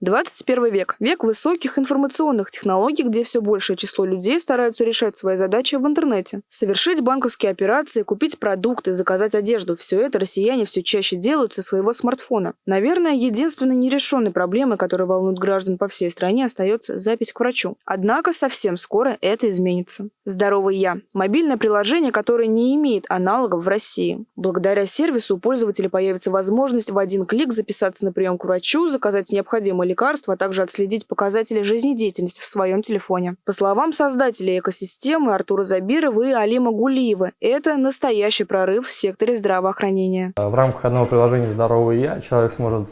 21 век – век высоких информационных технологий, где все большее число людей стараются решать свои задачи в интернете. Совершить банковские операции, купить продукты, заказать одежду – все это россияне все чаще делают со своего смартфона. Наверное, единственной нерешенной проблемой, которая волнует граждан по всей стране, остается запись к врачу. Однако совсем скоро это изменится. «Здоровый я» – мобильное приложение, которое не имеет аналогов в России. Благодаря сервису у пользователя появится возможность в один клик записаться на прием к врачу, заказать необходимые лекарства, а также отследить показатели жизнедеятельности в своем телефоне. По словам создателей экосистемы Артура Забирова и Алима Гулиева, это настоящий прорыв в секторе здравоохранения. В рамках одного приложения «Здоровый я» человек сможет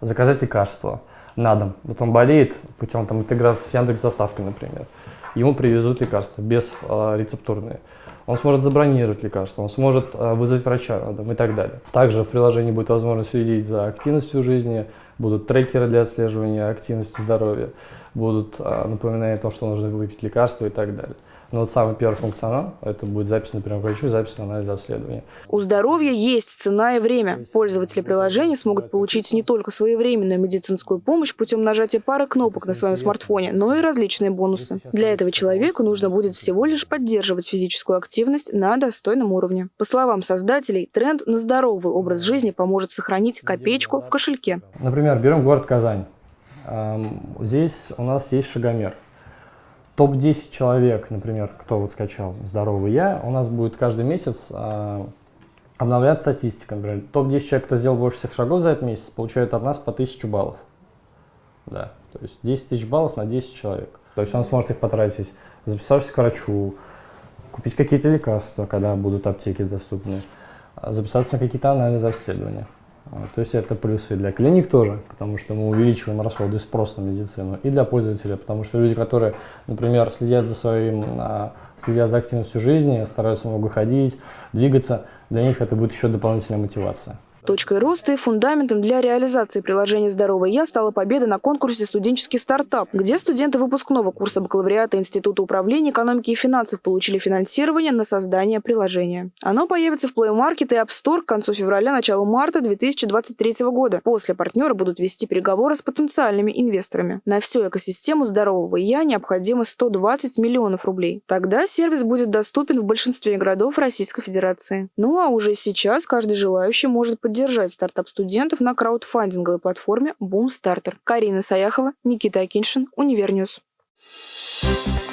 заказать лекарства на дом. Вот он болеет путем там, интеграции с Яндекс доставкой, например. Ему привезут лекарства без э, рецептурные. Он сможет забронировать лекарства, он сможет э, вызвать врача на дом и так далее. Также в приложении будет возможность следить за активностью жизни, будут трекеры для отслеживания активности здоровья, будут э, напоминания о том, что нужно выпить лекарства и так далее. Но вот самый первый функционал – это будет запись, например, к врачу, запись на анализ обследования. У здоровья есть цена и время. Пользователи приложения смогут получить не только своевременную медицинскую помощь путем нажатия пары кнопок на своем смартфоне, но и различные бонусы. Для этого человеку нужно будет всего лишь поддерживать физическую активность на достойном уровне. По словам создателей, тренд на здоровый образ жизни поможет сохранить копеечку в кошельке. Например, берем город Казань. Здесь у нас есть шагомер – топ-10 человек, например, кто вот скачал «Здоровый я», у нас будет каждый месяц э, обновляться статистика. Например, топ-10 человек, кто сделал больше всех шагов за этот месяц, получают от нас по 1000 баллов. Да, то есть 10 тысяч баллов на 10 человек. То есть он сможет их потратить, записавшись к врачу, купить какие-то лекарства, когда будут аптеки доступны, записаться на какие-то анализы обследования. То есть это плюсы для клиник тоже, потому что мы увеличиваем расходы и спрос на медицину, и для пользователя, потому что люди, которые, например, следят за своим, а, следят за активностью жизни, стараются много ходить, двигаться, для них это будет еще дополнительная мотивация. Точкой роста и фундаментом для реализации приложения «Здоровый я» стала победа на конкурсе «Студенческий стартап», где студенты выпускного курса бакалавриата Института управления экономики и финансов получили финансирование на создание приложения. Оно появится в Play Market и App Store к концу февраля, началу марта 2023 года. После партнеры будут вести переговоры с потенциальными инвесторами. На всю экосистему «Здорового я» необходимо 120 миллионов рублей. Тогда сервис будет доступен в большинстве городов Российской Федерации. Ну а уже сейчас каждый желающий может поддержать стартап студентов на краудфандинговой платформе Boomstarter. Карина Саяхова, Никита Акиншин, Univer News. Thank you